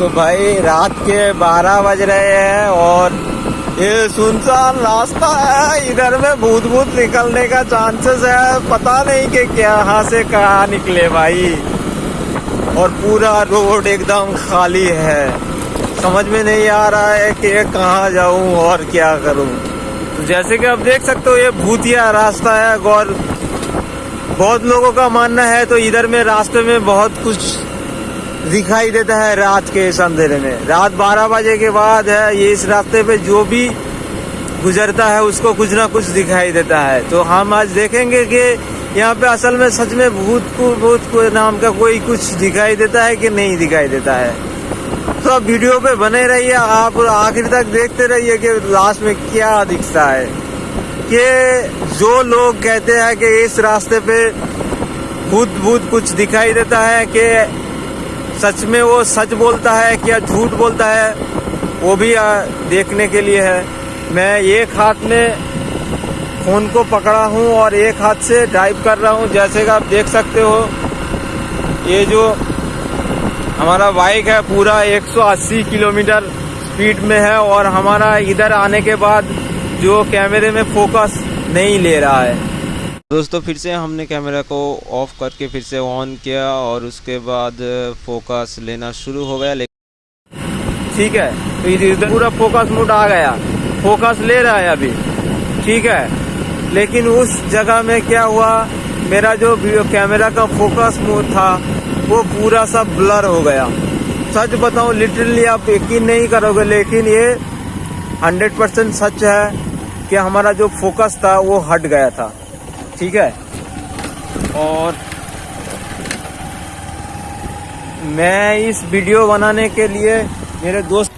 तो भाई रात के 12 बज रहे हैं और ये सुनसान रास्ता है। इधर में भूत भूत निकलने का चांसेस है। पता नहीं कि क्या, यहाँ से कहाँ निकले भाई। और पूरा रोड एकदम खाली है। समझ में नहीं आ रहा है कि कहाँ जाऊँ और क्या करूँ। तो जैसे कि आप देख सकते हो, ये भूतिया रास्ता है और बहुत लोगों का मानना है तो इधर में रास्ते में बहुत कुछ दिखाई देता है रात के इस अंधेरे में। रात 12 बजे के बाद है, ये इस रास्ते पे जो भी गुजरता है, उसको कुछ ना कुछ दिखाई देता है। तो हम आज देखेंगे कि यहाँ पे असल में सच में भूत को भूत को नाम का कोई कुछ दिखाई देता है कि नहीं दिखाई देता है। तो आप वीडियो पे बने रहिए, आप आखिर तक देखते रहिए कि लास्ट में क्या दिखता है। कि जो लोग कहते हैं कि इस रास्ते पे भूत भूत कुछ दिखाई देता है कि सच में वो सच बोलता है क्या झूठ बोलता है, वो भी देखने के लिए है। मैं एक हाथ में फ़ोन को पकड़ा हूँ और एक हाथ से ड्राइव कर रहा हूँ। जैसे कि आप देख सकते हो, ये जो हमारा बाइक है, पूरा 180 किलोमीटर स्पीड में है और हमारा इधर आने के बाद जो कैमरे में फोकस नहीं ले रहा है। दोस्तों, फिर से हमने कैमरा को ऑफ़ करके फिर से ऑन किया और उसके बाद फोकस लेना शुरू हो गया, लेकिन ठीक है तो पूरा फोकस मोड आ गया। फोकस ले रहा है अभी। ठीक है। लेकिन उस जगह में क्या हुआ, मेरा जो कैमरा का फोकस मोड था, वो पूरा सब ब्लर हो गया। सच बताऊँ लिटरली आप यकीन नहीं करोगे, लेकिन ये 100 परसेंट सच है कि हमारा जो फोकस था, वो हट गया था। ठीक है? और मैं इस वीडियो बनाने के लिए मेरे दोस्त